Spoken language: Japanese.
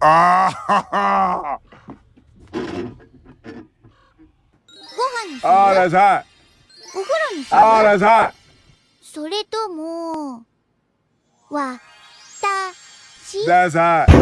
ああご飯にあらさいお風呂にすあらさいそれともわたし。ださい